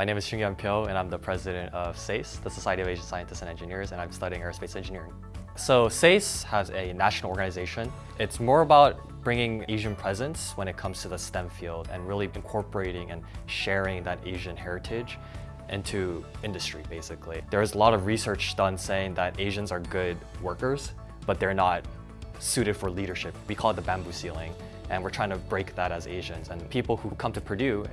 My name is Shungyun Pyo and I'm the president of SASE, the Society of Asian Scientists and Engineers, and I'm studying aerospace engineering. So SASE has a national organization. It's more about bringing Asian presence when it comes to the STEM field and really incorporating and sharing that Asian heritage into industry, basically. There's a lot of research done saying that Asians are good workers, but they're not suited for leadership. We call it the bamboo ceiling, and we're trying to break that as Asians. And people who come to Purdue,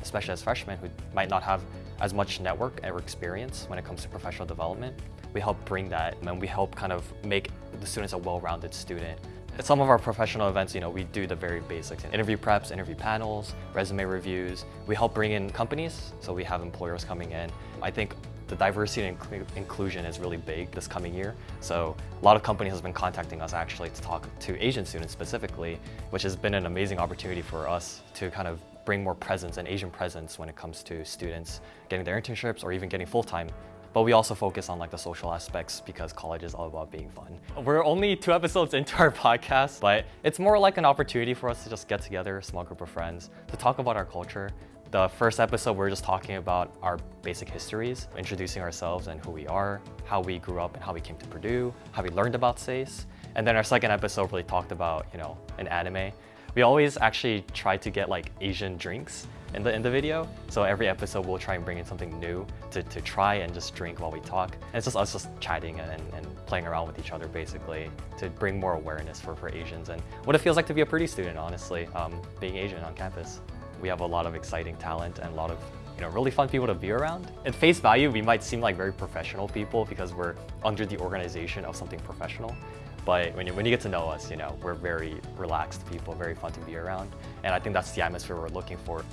especially as freshmen, who might not have as much network or experience when it comes to professional development, we help bring that, and we help kind of make the students a well-rounded student. At some of our professional events, you know, we do the very basics, interview preps, interview panels, resume reviews. We help bring in companies, so we have employers coming in. I think the diversity and inclusion is really big this coming year. So a lot of companies have been contacting us actually to talk to Asian students specifically, which has been an amazing opportunity for us to kind of bring more presence and Asian presence when it comes to students getting their internships or even getting full-time but we also focus on like the social aspects because college is all about being fun. We're only two episodes into our podcast, but it's more like an opportunity for us to just get together, a small group of friends, to talk about our culture, the first episode, we're just talking about our basic histories, introducing ourselves and who we are, how we grew up and how we came to Purdue, how we learned about SASE. And then our second episode really talked about, you know, an anime. We always actually try to get like Asian drinks in the, in the video. So every episode we'll try and bring in something new to, to try and just drink while we talk. And it's just us just chatting and, and playing around with each other basically to bring more awareness for, for Asians and what it feels like to be a Purdue student, honestly, um, being Asian on campus. We have a lot of exciting talent and a lot of you know, really fun people to be around. At face value, we might seem like very professional people because we're under the organization of something professional. But when you, when you get to know us, you know, we're very relaxed people, very fun to be around. And I think that's the atmosphere we're looking for.